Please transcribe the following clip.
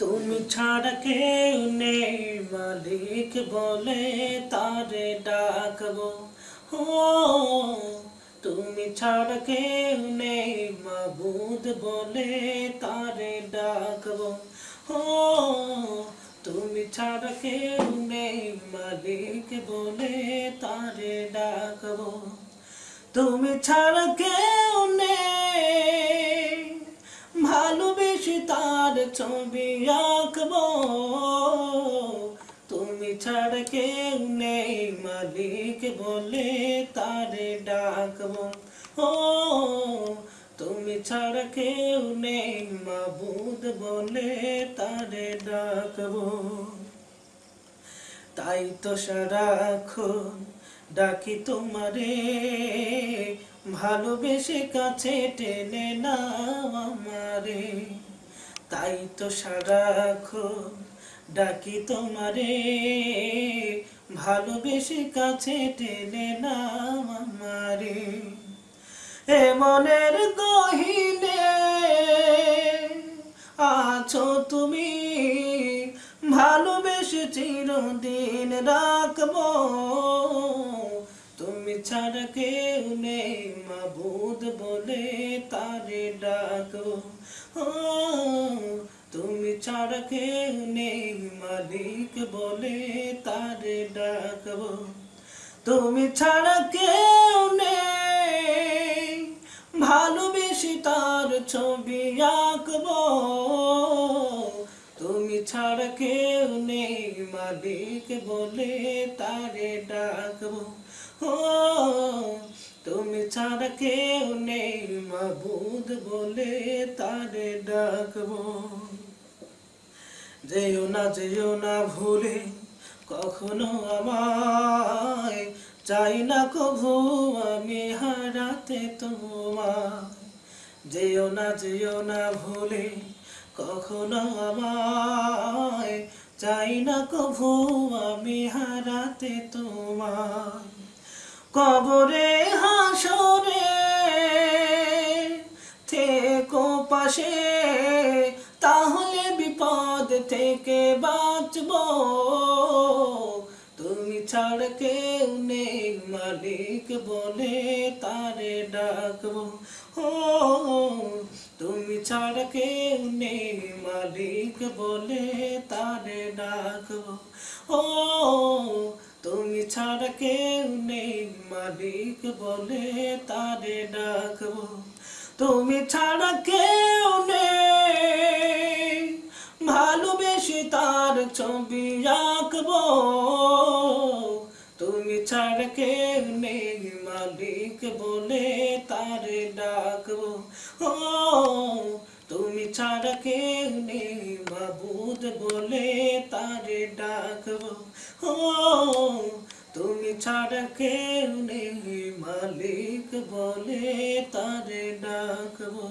তুমি ছাড়া কেউ নেই মালিক বলে তারে ডাকবো ও তুমি ছাড়া কেউ নেই মাবুদ বলে তারে ডাকবো ও তুমি ছাড়া কেউ নেই মালিক বলে তারে ডাকবো তুমি ছাড়া কেউ নেই ছবি আঁকবো। তুমি ছাড়া কেউ নেই, মালিক বলে তারে ডাকবো। ও, তুমি ছাড়া কেউ নেই, মাবুদ বলে তারে ডাকবো। তাই তো সারাক্ষণ ডাকি তোমারে, ভালোবেসে কাছে টেনে নাও আমারে। তাই তো সারাক্ষণ ডাকি তোমারে। ভালোবেসে কাছে টেনে নাও আমারে। এ মনের গহিনে আছো তুমি। ভালোবেসে চিরদিন রাখব। তুমি ছাড়া কেউ নেই মাবুদ বলে তারে ডাকবো। ও তুমি ছাড়া কেউ নেই মালিক বলে তারে ডাকবো তুমি ছাড়া কেউ নেই ভালোবেসে তার ছবি আঁকবো তুমি ছাড়া কেউ নেই মালিক বলে তারে ডাকবো ও তুমি ছাড়া কেউ নেই, মাবুদ বলে তারে ডাকবো। যেও না যেও না ভুলে, কখনো আমায় চাই না কভু, আমি হারাতে তোমায়। যেও না যেও না ভুলে, কখনো আমায় চাই না কভু, আমি হারাতে তোমায়। কবরে, হাসরে থেকো পাশে, তাহলে বিপদ থেকে বাঁচব। তুমি ছাড় কেউ নেই, মালিক বলে তারে ডাকবো। ও, তুমি ছাড় কেউ নেই, মালিক বলে তারে ডাকবো। ও ছাড় কেউ নেই, মালিক বলে তারে ডাকবো। তুমি ছাড়া কেউ নেই, ভালোবেসে তার ছবি আঁকবো। তুমি ছাড়া কেউ নেই, মালিক বলে তারে ডাকবো। ও, তুমি ছাড়া কেউ নেই, মাবুদ বলে তারে ডাকবো। ও তুমি ছাড়া কেউ নেই মালিক বলে তারে ডাকবো।